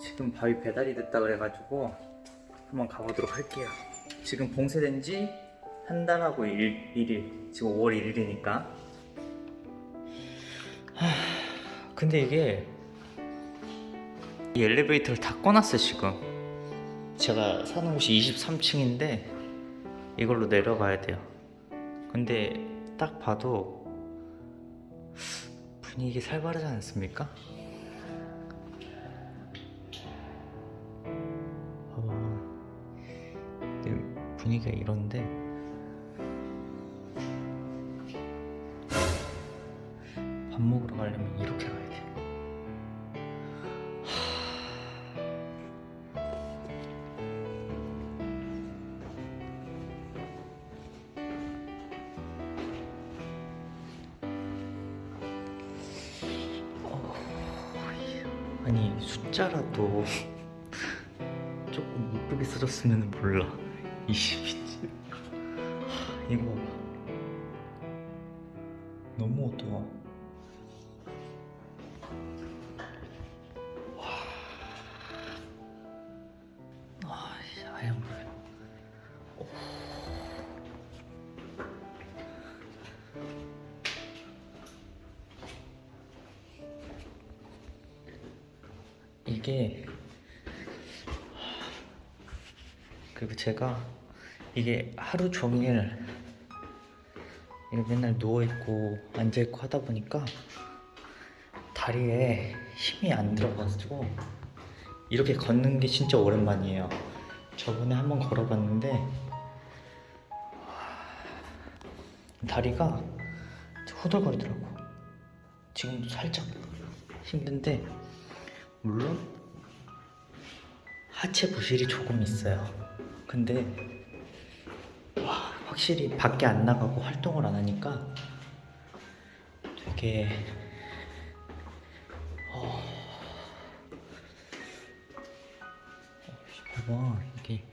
지금 밥이 배달이 됐다 그래가지고 한번 가보도록 할게요. 지금 봉쇄된 지 한 달하고 일, 일일 지금 5월 1일이니까 근데 이게 이 엘리베이터를 다 꺼놨어 지금 제가 사는 곳이 23층인데 이걸로 내려가야 돼요 근데 딱 봐도 분위기 살벌하지 않습니까? 분위기가 이런데. 밥 먹으러 가려면 이렇게 가야 돼. 아니 숫자라도 조금 이쁘게 써줬으면 몰라 20이지 이거 봐봐 너무 어두워. 와. 아씨 하얀 불 이게 그리고 제가 이게 하루 종일 이렇게 맨날 누워있고 앉아있고 하다 보니까 다리에 힘이 안 들어가지고 이렇게 걷는 게 진짜 오랜만이에요 저번에 한번 걸어봤는데 다리가 후들거리더라고 지금도 살짝 힘든데 물론 하체 부실이 조금 있어요. 근데 와, 확실히 밖에 안 나가고 활동을 안 하니까 되게 어... 어, 봐봐 이게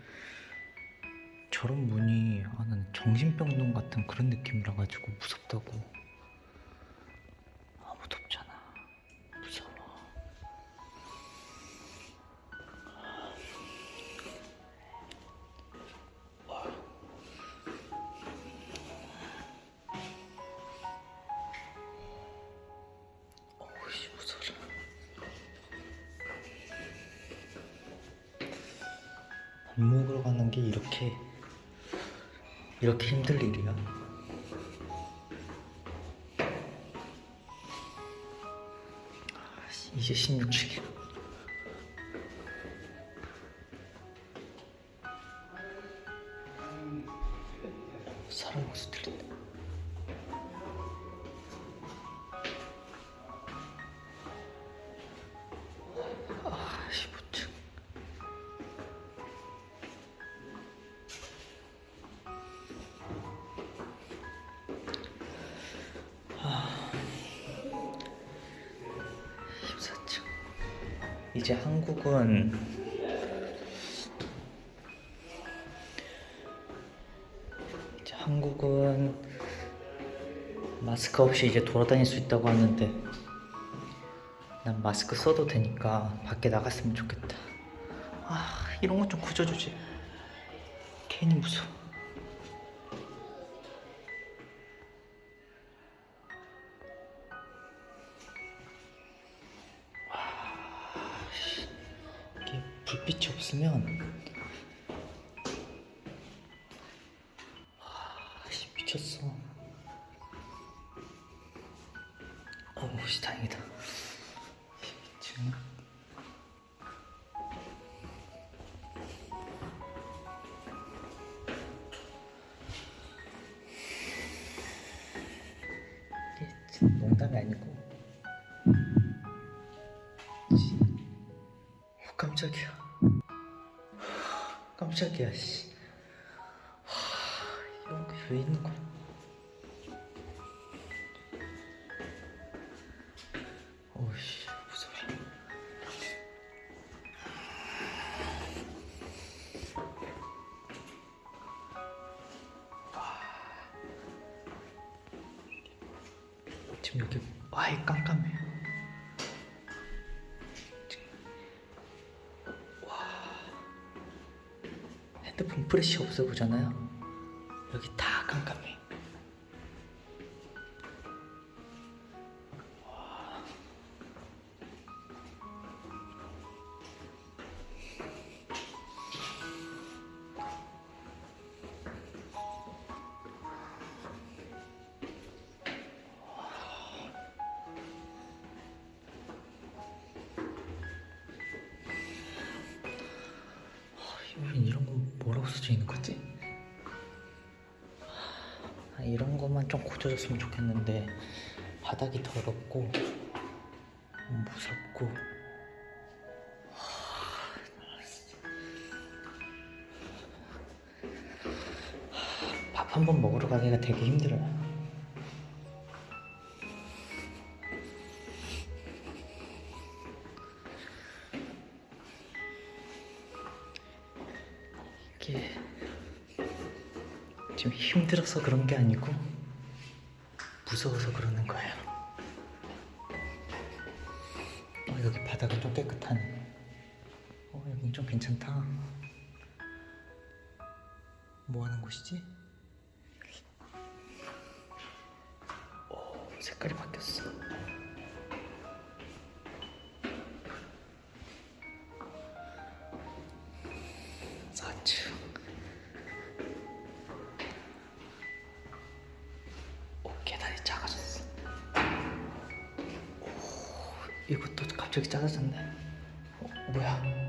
저런 문이 아, 난 정신병동 같은 그런 느낌이라 가지고 무섭다고 밥 먹으러 가는 게 이렇게 이렇게 힘들 일이야. 아, 씨, 이제 16층이야. 사람 목소리 들린다 이제 한국은 이제 한국은 마스크 없이 이제 돌아다닐 수 있다고 하는데 난 마스크 써도 되니까 밖에 나갔으면 좋겠다. 아 이런 건좀 굳어주지. 괜히 무서워. 불빛이 없으면 아, 씨, 미쳤어. 어우, 씨, 다행이다. 지금 농담이 아니고 씨. 어, 깜짝이야 깜짝이야 씨. 하, 게왜 있는 거야? 오씨 무서워. 지금 여기 아예 깜깜 핸드폰 프레시 없애보잖아요. 여기 다 깜깜해 좀 고쳐줬으면 좋겠는데 바닥이 더럽고 무섭고 밥 한 번 먹으러 가기가 되게 힘들어요. 지금 힘들어서 그런 게 아니고 무서워서 그러는 거예요. 어, 여기 바닥은 좀 깨끗하네. 어, 여긴 좀 괜찮다. 뭐 하는 곳이지? 오, 색깔이 바뀌었어. 이것도 갑자기 작아졌네. 어, 뭐야?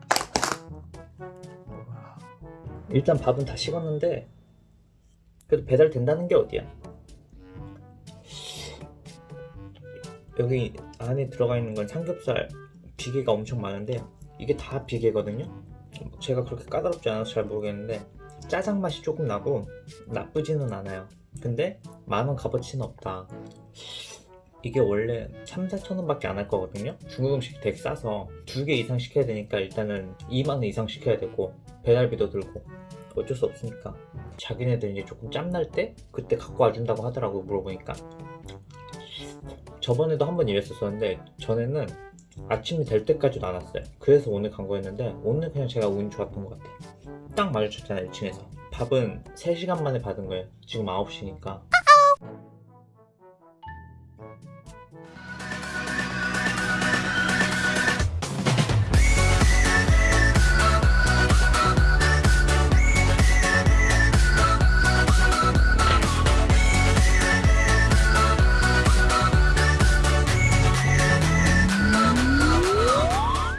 일단 밥은 다 식었는데 그래도 배달 된다는 게 어디야? 여기 안에 들어가 있는 건 삼겹살 비계가 엄청 많은데 이게 다 비계거든요. 제가 그렇게 까다롭지 않아서 잘 모르겠는데 짜장 맛이 조금 나고 나쁘지는 않아요. 근데 만원 값어치는 없다. 이게 원래 3, 4천 원 밖에 안 할 거거든요. 중국 음식 되게 싸서 두 개 이상 시켜야 되니까 일단은 2만 원 이상 시켜야 되고 배달비도 들고 어쩔 수 없으니까 자기네들 이제 조금 짬날 때 그때 갖고 와준다고 하더라고 물어보니까. 저번에도 한 번 이랬었었는데 전에는 아침이 될 때까지도 안 왔어요. 그래서 오늘 간 거였는데 오늘 그냥 제가 운이 좋았던 것 같아요. 딱 마주쳤잖아요 1층에서. 밥은 3시간 만에 받은 거예요. 지금 9시니까